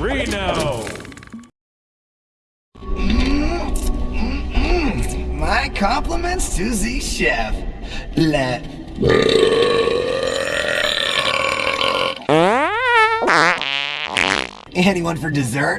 Reno! My compliments to the chef. Let. Anyone for dessert?